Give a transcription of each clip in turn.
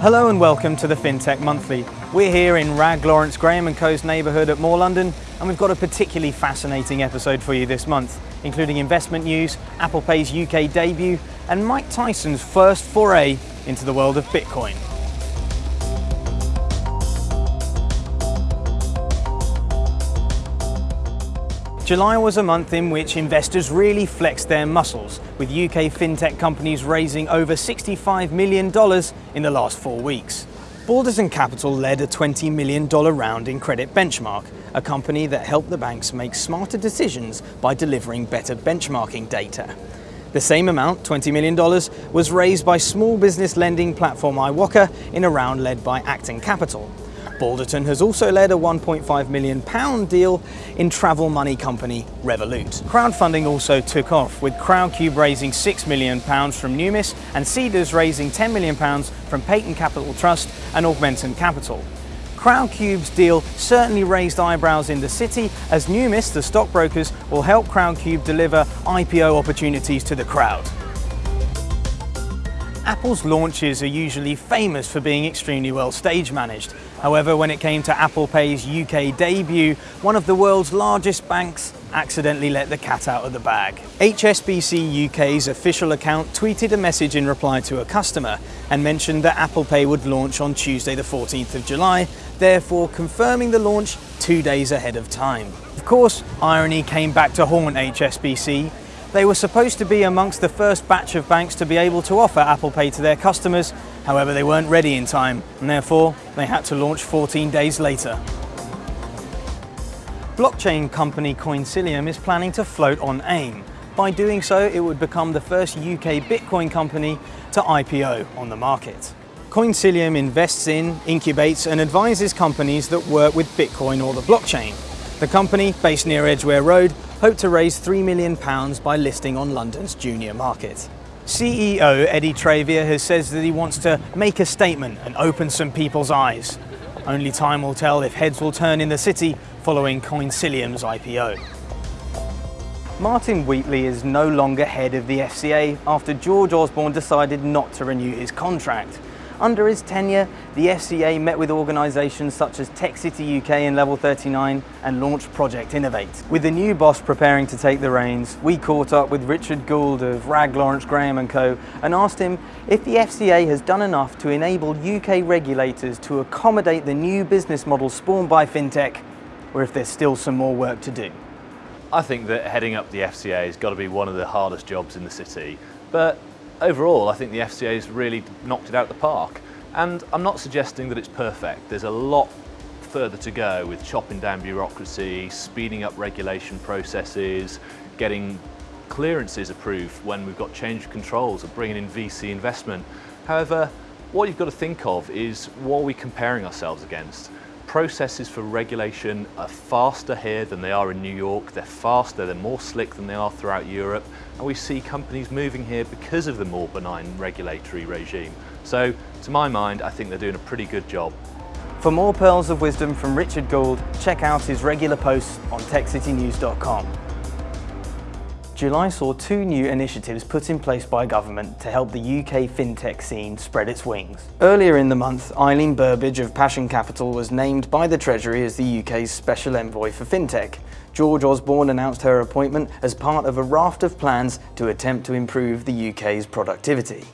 Hello and welcome to the FinTech Monthly. We're here in Wragge Lawrence Graham & Co.'s neighbourhood at More London and we've got a particularly fascinating episode for you this month, including investment news, Apple Pay's UK debut and Mike Tyson's first foray into the world of Bitcoin. July was a month in which investors really flexed their muscles, with UK fintech companies raising over $65 million in the last four weeks. Balderton Capital led a $20 million round in Credit Benchmark, a company that helped the banks make smarter decisions by delivering better benchmarking data. The same amount, $20 million, was raised by small business lending platform iwoca in a round led by Acton Capital. Balderton has also led a £1.5 million deal in travel money company Revolut. Crowdfunding also took off, with Crowdcube raising £6 million from Numis and Seedrs raising £10 million from Payton Capital Trust and Augmentum Capital. Crowdcube's deal certainly raised eyebrows in the city as Numis, the stockbrokers, will help Crowdcube deliver IPO opportunities to the crowd. Apple's launches are usually famous for being extremely well stage managed. However, when it came to Apple Pay's UK debut, one of the world's largest banks accidentally let the cat out of the bag. HSBC UK's official account tweeted a message in reply to a customer and mentioned that Apple Pay would launch on Tuesday the 14th of July, therefore confirming the launch two days ahead of time. Of course, irony came back to haunt HSBC they were supposed to be amongst the first batch of banks to be able to offer Apple Pay to their customers, however they weren't ready in time and therefore they had to launch 14 days later. Blockchain company Coinsilium is planning to float on AIM. By doing so, it would become the first UK Bitcoin company to IPO on the market. Coinsilium invests in, incubates and advises companies that work with Bitcoin or the blockchain. The company, based near Edgware Road, hoped to raise £3 million by listing on London's junior market. CEO Eddy Travia has said that he wants to make a statement and open some people's eyes. Only time will tell if heads will turn in the city following Coinsilium's IPO. Martin Wheatley is no longer head of the FCA after George Osborne decided not to renew his contract. Under his tenure, the FCA met with organisations such as Tech City UK and Level 39 and launched Project Innovate. With the new boss preparing to take the reins, we caught up with Richard Gould of Wragge Lawrence Graham & Co and asked him if the FCA has done enough to enable UK regulators to accommodate the new business model spawned by FinTech or if there's still some more work to do. I think that heading up the FCA has got to be one of the hardest jobs in the city, but overall, I think the FCA has really knocked it out of the park. And I'm not suggesting that it's perfect. There's a lot further to go with chopping down bureaucracy, speeding up regulation processes, getting clearances approved when we've got change of controls or bringing in VC investment. However, what you've got to think of is what are we comparing ourselves against? Processes for regulation are faster here than they are in New York. They're faster, they're more slick than they are throughout Europe. And we see companies moving here because of the more benign regulatory regime. So to my mind, I think they're doing a pretty good job. For more pearls of wisdom from Richard Gould, check out his regular posts on techcitynews.com. July saw two new initiatives put in place by government to help the UK fintech scene spread its wings. Earlier in the month, Eileen Burbidge of Passion Capital was named by the Treasury as the UK's Special Envoy for Fintech. George Osborne announced her appointment as part of a raft of plans to attempt to improve the UK's productivity.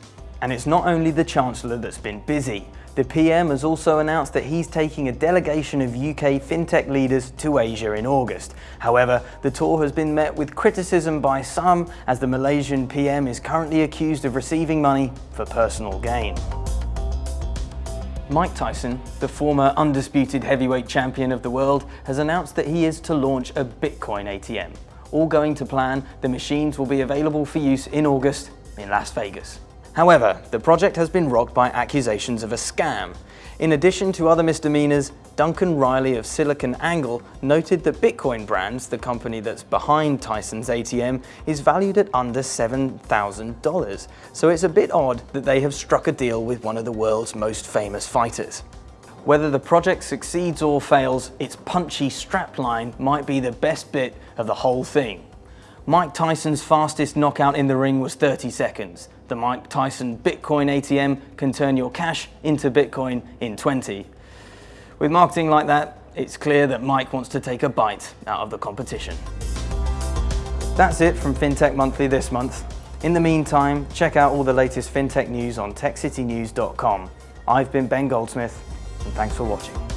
And it's not only the Chancellor that's been busy. The PM has also announced that he's taking a delegation of UK fintech leaders to Asia in August. However, the tour has been met with criticism by some as the Malaysian PM is currently accused of receiving money for personal gain. Mike Tyson, the former undisputed heavyweight champion of the world, has announced that he is to launch a Bitcoin ATM. All going to plan, the machines will be available for use in August in Las Vegas. However, the project has been rocked by accusations of a scam. In addition to other misdemeanors, Duncan Riley of Silicon Angle noted that Bitcoin Brands, the company that's behind Tyson's ATM, is valued at under $7,000. So it's a bit odd that they have struck a deal with one of the world's most famous fighters. Whether the project succeeds or fails, its punchy strapline might be the best bit of the whole thing. Mike Tyson's fastest knockout in the ring was 30 seconds. The Mike Tyson Bitcoin ATM can turn your cash into Bitcoin in 20. With marketing like that, it's clear that Mike wants to take a bite out of the competition. That's it from FinTech Monthly this month. In the meantime, check out all the latest FinTech news on techcitynews.com. I've been Ben Goldsmith, and thanks for watching.